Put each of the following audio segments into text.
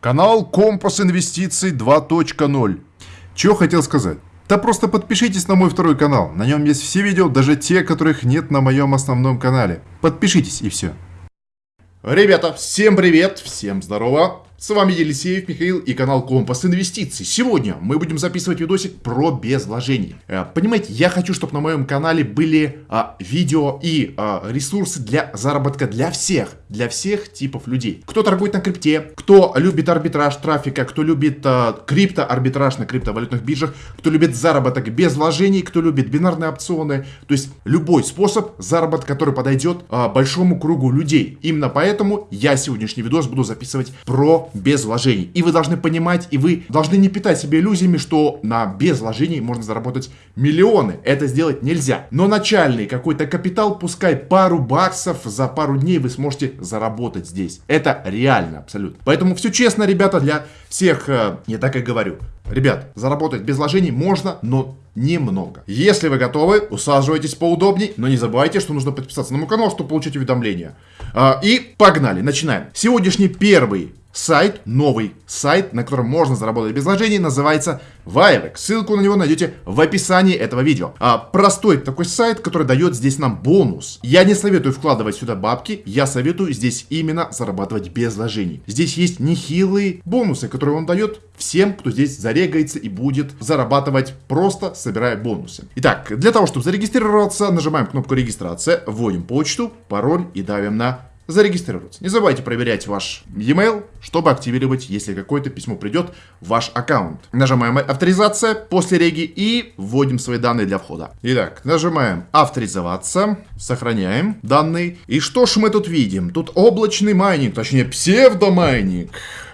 Канал Компас Инвестиций 2.0. Чего хотел сказать? Да просто подпишитесь на мой второй канал. На нем есть все видео, даже те, которых нет на моем основном канале. Подпишитесь и все. Ребята, всем привет, всем здорово. С вами Елисеев Михаил и канал Компас Инвестиций. Сегодня мы будем записывать видосик про безвложение. Э, понимаете, я хочу, чтобы на моем канале были а, видео и а, ресурсы для заработка для всех, для всех типов людей. Кто торгует на крипте, кто любит арбитраж трафика, кто любит а, крипто-арбитраж на криптовалютных биржах, кто любит заработок без вложений, кто любит бинарные опционы. То есть любой способ заработка, который подойдет а, большому кругу людей. Именно поэтому я сегодняшний видос буду записывать про без вложений. И вы должны понимать, и вы должны не питать себе иллюзиями, что на без вложений можно заработать миллионы. Это сделать нельзя. Но начальный какой-то капитал, пускай пару баксов за пару дней вы сможете заработать здесь. Это реально абсолютно. Поэтому все честно, ребята, для всех, э, я так и говорю. Ребят, заработать без вложений можно, но немного. Если вы готовы, усаживайтесь поудобней, но не забывайте, что нужно подписаться на мой канал, чтобы получить уведомления. А, и погнали, начинаем. Сегодняшний первый сайт, новый сайт, на котором можно заработать без вложений, называется Vivex. Ссылку на него найдете в описании этого видео. А, простой такой сайт, который дает здесь нам бонус. Я не советую вкладывать сюда бабки, я советую здесь именно зарабатывать без вложений. Здесь есть нехилые бонусы, которые он дает всем, кто здесь зарегается и будет зарабатывать просто собирая бонусы. Итак, для того, чтобы зарегистрироваться, нажимаем кнопку регистрация, вводим почту, пароль и давим на зарегистрироваться. Не забывайте проверять ваш e-mail, чтобы активировать, если какое-то письмо придет в ваш аккаунт. Нажимаем авторизация после реги и вводим свои данные для входа. Итак, нажимаем авторизоваться, сохраняем данные. И что ж мы тут видим? Тут облачный майнинг, точнее псевдомайнинг.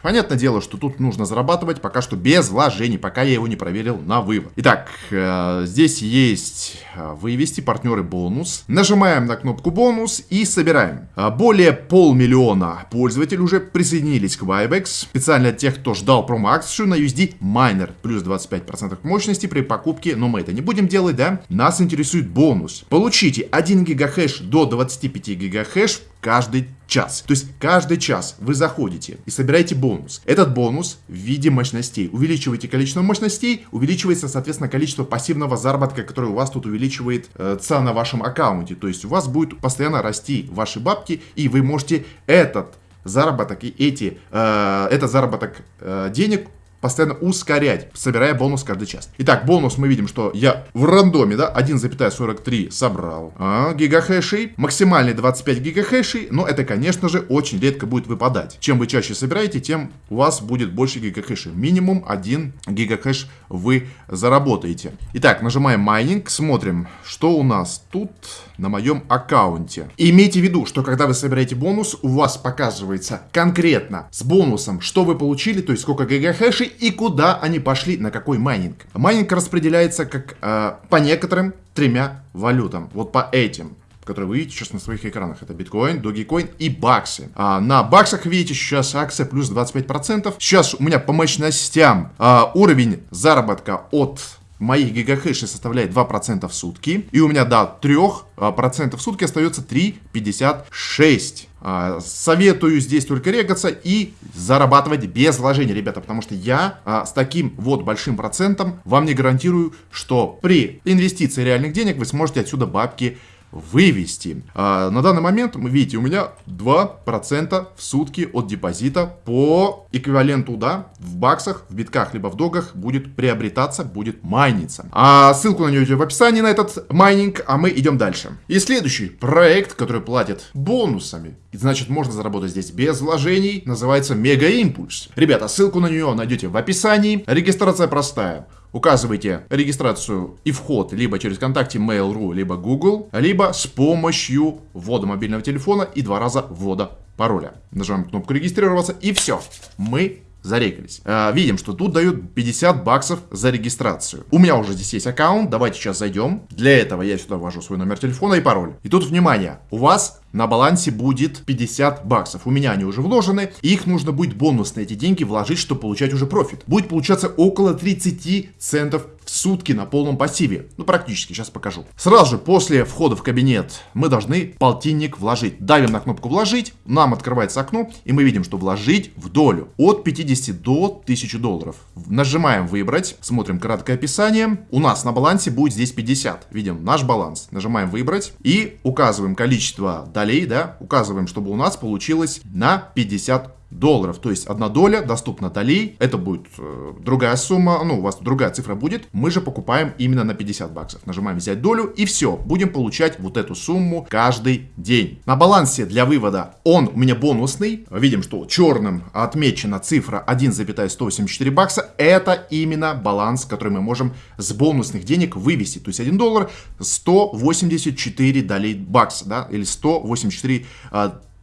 Понятное дело, что тут нужно зарабатывать пока что без вложений, пока я его не проверил на вывод. Итак, э, здесь есть э, вывести партнеры бонус. Нажимаем на кнопку бонус и собираем. Э, более полмиллиона пользователей уже присоединились к Vibex. Специально тех, кто ждал промо-акцию на USD Miner. Плюс 25% мощности при покупке, но мы это не будем делать, да? Нас интересует бонус. Получите 1 гигахэш до 25 гигахэш каждый час. То есть каждый час вы заходите и собираете бонус. Этот бонус в виде мощностей. Увеличиваете количество мощностей, увеличивается, соответственно, количество пассивного заработка, который у вас тут увеличивает э, цена на вашем аккаунте. То есть у вас будет постоянно расти ваши бабки, и вы можете этот заработок и эти, э, этот заработок э, денег постоянно ускорять, собирая бонус каждый час. Итак, бонус мы видим, что я в рандоме, да, 1,43 собрал а, гигахэшей, максимальный 25 гигахэшей, но это, конечно же, очень редко будет выпадать. Чем вы чаще собираете, тем у вас будет больше гигахэшей. Минимум 1 гигахэш вы заработаете. Итак, нажимаем майнинг, смотрим, что у нас тут на моем аккаунте. Имейте в виду, что когда вы собираете бонус, у вас показывается конкретно с бонусом, что вы получили, то есть сколько гигахэшей и куда они пошли, на какой майнинг. Майнинг распределяется как э, по некоторым тремя валютам. Вот по этим которые вы видите сейчас на своих экранах. Это биткоин, догикоин и баксы. А, на баксах видите сейчас акция плюс 25%. Сейчас у меня по мощностям а, уровень заработка от моих гигахэшей составляет 2% в сутки. И у меня до 3% в сутки остается 3,56. А, советую здесь только регаться и зарабатывать без вложений, ребята, потому что я а, с таким вот большим процентом вам не гарантирую, что при инвестиции реальных денег вы сможете отсюда бабки вывести. А, на данный момент, видите, у меня 2% в сутки от депозита по эквиваленту, да, в баксах, в битках, либо в догах будет приобретаться, будет майниться. А ссылку на нее в описании на этот майнинг, а мы идем дальше. И следующий проект, который платит бонусами, значит можно заработать здесь без вложений, называется Мега Импульс. Ребята, ссылку на нее найдете в описании. Регистрация простая. Указывайте регистрацию и вход либо через ВКонтакте, Mail.ru, либо Google, либо с помощью ввода мобильного телефона и два раза ввода пароля. Нажимаем кнопку регистрироваться и все. Мы зарегались. А, видим, что тут дают 50 баксов за регистрацию. У меня уже здесь есть аккаунт, давайте сейчас зайдем. Для этого я сюда ввожу свой номер телефона и пароль. И тут, внимание, у вас на балансе будет 50 баксов. У меня они уже вложены, и их нужно будет бонусно эти деньги вложить, чтобы получать уже профит. Будет получаться около 30 центов сутки на полном пассиве. Ну, практически, сейчас покажу. Сразу же после входа в кабинет мы должны полтинник вложить. Давим на кнопку «Вложить», нам открывается окно, и мы видим, что вложить в долю от 50 до 1000 долларов. Нажимаем «Выбрать», смотрим краткое описание. У нас на балансе будет здесь 50. Видим наш баланс. Нажимаем «Выбрать» и указываем количество долей, да, указываем, чтобы у нас получилось на 50 долларов. То есть одна доля доступна долей. Это будет э, другая сумма, ну, у вас другая цифра будет. Мы же покупаем именно на 50 баксов. Нажимаем взять долю и все. Будем получать вот эту сумму каждый день. На балансе для вывода он у меня бонусный. Видим, что черным отмечена цифра 1,184 бакса. Это именно баланс, который мы можем с бонусных денег вывести. То есть 1 доллар 184 долей бакса, да, или 184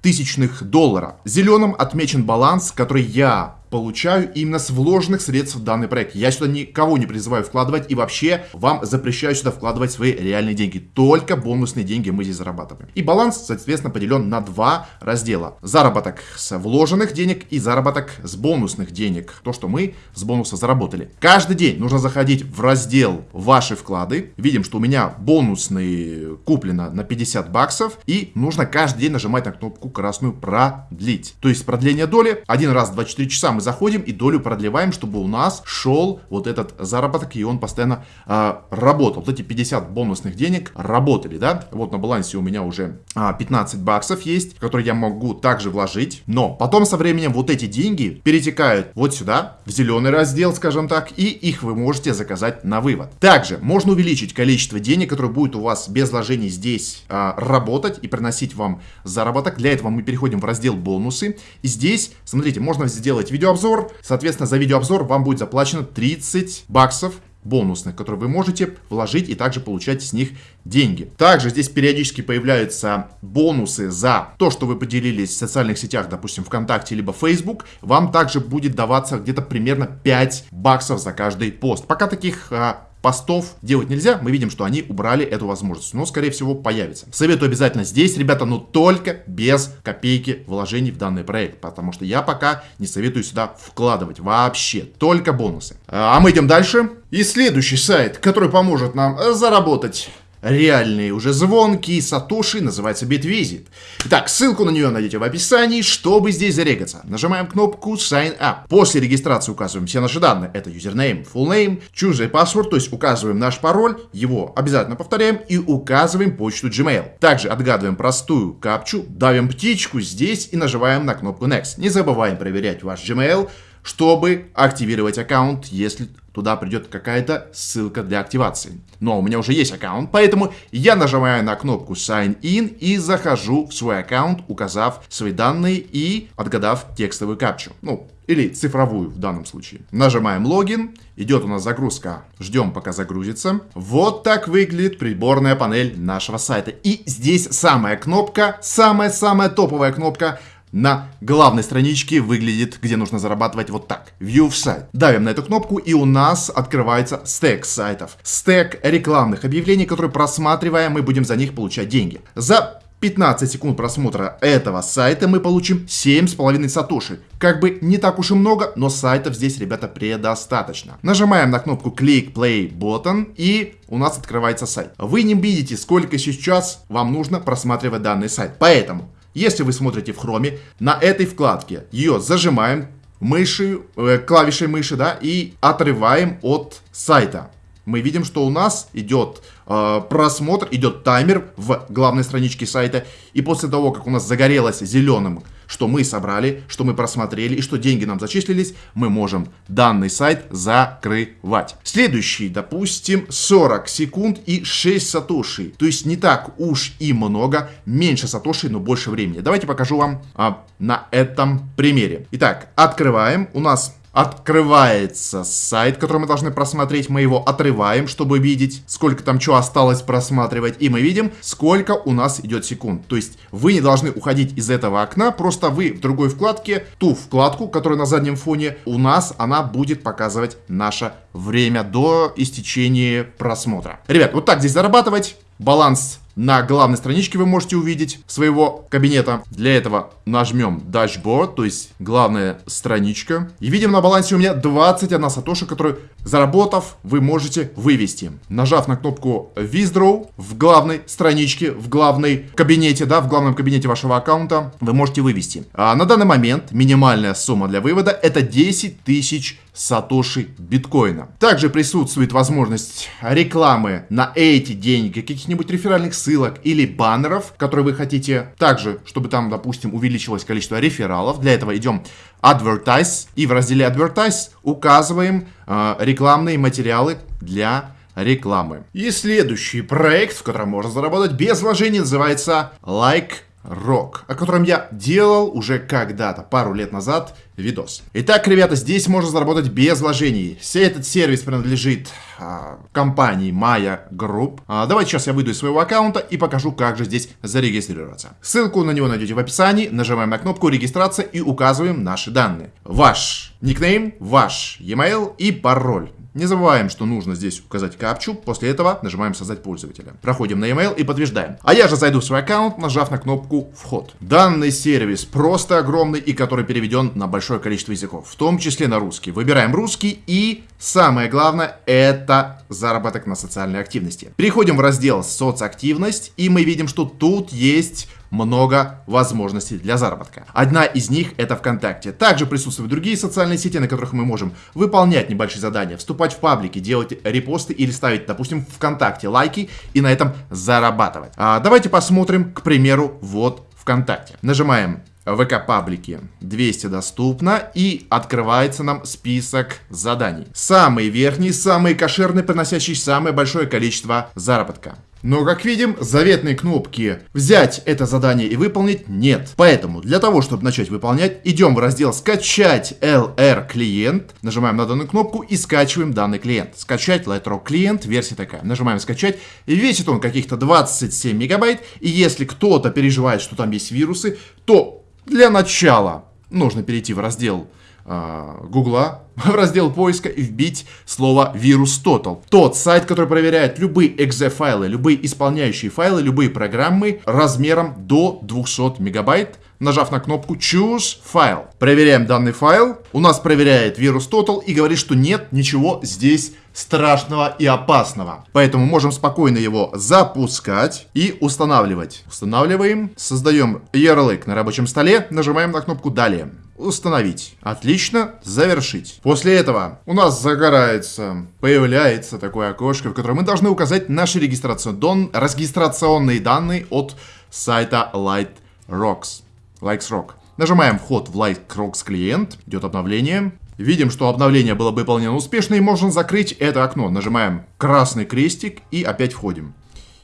тысячных доллара. Зеленым отмечен баланс, который я получаю именно с вложенных средств в данный проект. Я сюда никого не призываю вкладывать и вообще вам запрещаю сюда вкладывать свои реальные деньги. Только бонусные деньги мы здесь зарабатываем. И баланс, соответственно, поделен на два раздела. Заработок с вложенных денег и заработок с бонусных денег. То, что мы с бонуса заработали. Каждый день нужно заходить в раздел «Ваши вклады». Видим, что у меня бонусный куплено на 50 баксов. И нужно каждый день нажимать на кнопку красную «Продлить». То есть продление доли один раз в 24 часа мы заходим и долю продлеваем, чтобы у нас шел вот этот заработок, и он постоянно э, работал. Вот эти 50 бонусных денег работали, да? Вот на балансе у меня уже э, 15 баксов есть, которые я могу также вложить. Но потом со временем вот эти деньги перетекают вот сюда, в зеленый раздел, скажем так, и их вы можете заказать на вывод. Также можно увеличить количество денег, которые будет у вас без вложений здесь э, работать и приносить вам заработок. Для этого мы переходим в раздел бонусы. И здесь, смотрите, можно сделать видео видеообзор. Соответственно, за видеообзор вам будет заплачено 30 баксов бонусных, которые вы можете вложить и также получать с них деньги. Также здесь периодически появляются бонусы за то, что вы поделились в социальных сетях, допустим, ВКонтакте либо Facebook. Вам также будет даваться где-то примерно 5 баксов за каждый пост. Пока таких а, постов делать нельзя, мы видим, что они убрали эту возможность, но, скорее всего, появится. Советую обязательно здесь, ребята, но только без копейки вложений в данный проект, потому что я пока не советую сюда вкладывать вообще, только бонусы. А мы идем дальше. И следующий сайт, который поможет нам заработать реальные уже звонкие сатоши, называется Bitvisit. Итак, ссылку на нее найдете в описании, чтобы здесь зарегаться. Нажимаем кнопку Sign Up. После регистрации указываем все наши данные. Это username, full name, a password, то есть указываем наш пароль, его обязательно повторяем и указываем почту Gmail. Также отгадываем простую капчу, давим птичку здесь и нажимаем на кнопку Next. Не забываем проверять ваш Gmail, чтобы активировать аккаунт, если туда придет какая-то ссылка для активации. Но у меня уже есть аккаунт, поэтому я нажимаю на кнопку Sign In и захожу в свой аккаунт, указав свои данные и отгадав текстовую капчу. Ну, или цифровую в данном случае. Нажимаем логин, идет у нас загрузка, ждем пока загрузится. Вот так выглядит приборная панель нашего сайта. И здесь самая кнопка, самая-самая топовая кнопка на главной страничке выглядит, где нужно зарабатывать вот так. View в сайт. Давим на эту кнопку и у нас открывается стек сайтов. Стек рекламных объявлений, которые просматривая, мы будем за них получать деньги. За 15 секунд просмотра этого сайта мы получим 7,5 сатоши. Как бы не так уж и много, но сайтов здесь, ребята, предостаточно. Нажимаем на кнопку Click Play Button и у нас открывается сайт. Вы не видите, сколько сейчас вам нужно просматривать данный сайт. Поэтому если вы смотрите в хроме, на этой вкладке ее зажимаем мышью, э, клавишей мыши, да, и отрываем от сайта. Мы видим, что у нас идет э, просмотр, идет таймер в главной страничке сайта. И после того, как у нас загорелось зеленым что мы собрали, что мы просмотрели и что деньги нам зачислились, мы можем данный сайт закрывать. Следующий, допустим, 40 секунд и 6 сатоши. То есть не так уж и много, меньше сатоши, но больше времени. Давайте покажу вам а, на этом примере. Итак, открываем. У нас Открывается сайт, который мы должны просмотреть. Мы его отрываем, чтобы видеть, сколько там что осталось просматривать. И мы видим, сколько у нас идет секунд. То есть вы не должны уходить из этого окна, просто вы в другой вкладке, ту вкладку, которая на заднем фоне, у нас она будет показывать наше время до истечения просмотра. Ребят, вот так здесь зарабатывать. Баланс на главной страничке вы можете увидеть своего кабинета. Для этого нажмем Dashboard, то есть главная страничка. И видим на балансе у меня 21 сатоши, которую, заработав, вы можете вывести. Нажав на кнопку Withdraw в главной страничке, в главной кабинете, да, в главном кабинете вашего аккаунта, вы можете вывести. А на данный момент минимальная сумма для вывода это 10 тысяч сатоши биткоина. Также присутствует возможность рекламы на эти деньги, каких-нибудь реферальных ссылок или баннеров, которые вы хотите. Также, чтобы там, допустим, увеличилось количество рефералов. Для этого идем Advertise и в разделе Advertise указываем э, рекламные материалы для рекламы. И следующий проект, в котором можно заработать без вложений, называется Like Rock, о котором я делал уже когда-то, пару лет назад, видос. Итак, ребята, здесь можно заработать без вложений. Все этот сервис принадлежит а, компании Maya Group. А, давайте сейчас я выйду из своего аккаунта и покажу, как же здесь зарегистрироваться. Ссылку на него найдете в описании. Нажимаем на кнопку регистрация и указываем наши данные. Ваш никнейм, ваш e-mail и пароль. Не забываем, что нужно здесь указать капчу, после этого нажимаем создать пользователя. Проходим на email и подтверждаем. А я же зайду в свой аккаунт, нажав на кнопку вход. Данный сервис просто огромный и который переведен на большое количество языков, в том числе на русский. Выбираем русский и самое главное это заработок на социальной активности. Переходим в раздел соцактивность и мы видим, что тут есть много возможностей для заработка. Одна из них это ВКонтакте. Также присутствуют другие социальные сети, на которых мы можем выполнять небольшие задания, вступать в паблики, делать репосты или ставить, допустим, ВКонтакте лайки и на этом зарабатывать. А давайте посмотрим, к примеру, вот ВКонтакте. Нажимаем ВК паблики 200 доступно и открывается нам список заданий. Самый верхний, самый кошерный, приносящий самое большое количество заработка. Но, как видим, заветной кнопки «Взять это задание и выполнить» нет. Поэтому, для того, чтобы начать выполнять, идем в раздел «Скачать LR клиент», нажимаем на данную кнопку и скачиваем данный клиент. «Скачать Lightrock клиент», версия такая. Нажимаем «Скачать», и весит он каких-то 27 мегабайт, и если кто-то переживает, что там есть вирусы, то для начала нужно перейти в раздел Гугла в раздел поиска вбить слово вирус Total. Тот сайт, который проверяет любые exe файлы, любые исполняющие файлы, любые программы размером до 200 мегабайт, нажав на кнопку Choose File. Проверяем данный файл. У нас проверяет вирус Total и говорит, что нет ничего здесь страшного и опасного. Поэтому можем спокойно его запускать и устанавливать. Устанавливаем, создаем ярлык на рабочем столе, нажимаем на кнопку «Далее». Установить. Отлично. Завершить. После этого у нас загорается, появляется такое окошко, в котором мы должны указать наши регистрационные данные от сайта LightRocks. LikesRock. Нажимаем вход в LightRocks клиент, идет обновление. Видим, что обновление было выполнено успешно и можно закрыть это окно. Нажимаем красный крестик и опять входим.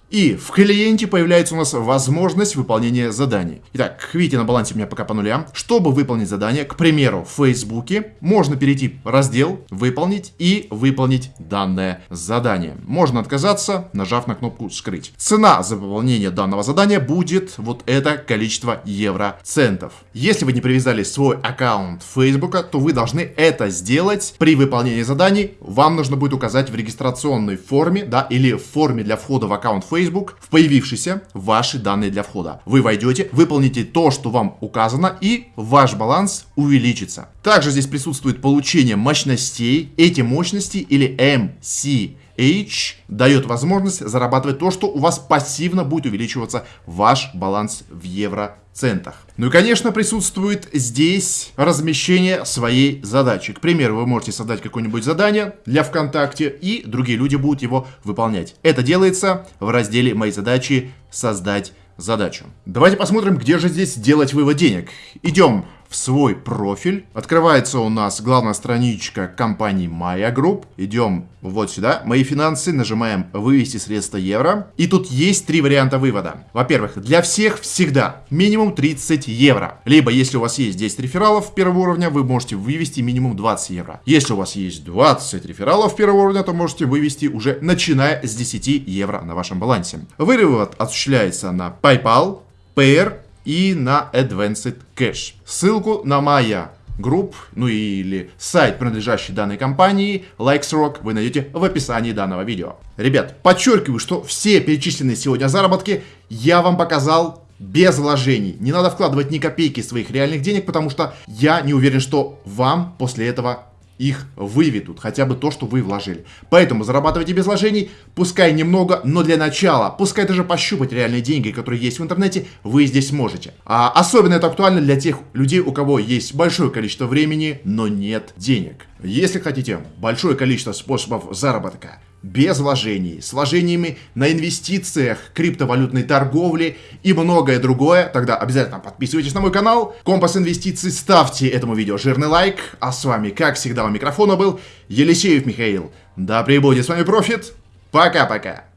И в клиенте появляется у нас возможность выполнения заданий. Итак, видите, на балансе у меня пока по нулям. Чтобы выполнить задание, к примеру, в Фейсбуке, можно перейти в раздел «Выполнить» и выполнить данное задание. Можно отказаться, нажав на кнопку «Скрыть». Цена за выполнение данного задания будет вот это количество евроцентов. Если вы не привязали свой аккаунт Фейсбука, то вы должны это сделать при выполнении заданий. Вам нужно будет указать в регистрационной форме, да, или в форме для входа в аккаунт Facebook Facebook в появившиеся ваши данные для входа. Вы войдете, выполните то, что вам указано, и ваш баланс увеличится. Также здесь присутствует получение мощностей. Эти мощности или MC H дает возможность зарабатывать то, что у вас пассивно будет увеличиваться ваш баланс в евроцентах. Ну и, конечно, присутствует здесь размещение своей задачи. К примеру, вы можете создать какое-нибудь задание для ВКонтакте, и другие люди будут его выполнять. Это делается в разделе «Мои задачи. Создать задачу». Давайте посмотрим, где же здесь делать вывод денег. Идем в свой профиль. Открывается у нас главная страничка компании Maya Group. Идем вот сюда. Мои финансы. Нажимаем вывести средства евро. И тут есть три варианта вывода. Во-первых, для всех всегда минимум 30 евро. Либо если у вас есть 10 рефералов первого уровня, вы можете вывести минимум 20 евро. Если у вас есть 20 рефералов первого уровня, то можете вывести уже начиная с 10 евро на вашем балансе. Вывод осуществляется на PayPal, Payer и на Advanced Cash. Ссылку на моя групп, ну или сайт, принадлежащий данной компании, LikesRock, вы найдете в описании данного видео. Ребят, подчеркиваю, что все перечисленные сегодня заработки я вам показал без вложений. Не надо вкладывать ни копейки своих реальных денег, потому что я не уверен, что вам после этого их выведут, хотя бы то, что вы вложили. Поэтому зарабатывайте без вложений, пускай немного, но для начала, пускай даже пощупать реальные деньги, которые есть в интернете, вы здесь можете. А особенно это актуально для тех людей, у кого есть большое количество времени, но нет денег. Если хотите большое количество способов заработка, без вложений, с вложениями на инвестициях, криптовалютной торговле и многое другое, тогда обязательно подписывайтесь на мой канал, Компас Инвестиций, ставьте этому видео жирный лайк, а с вами, как всегда, у микрофона был Елисеев Михаил. Да пребудет с вами профит, пока-пока.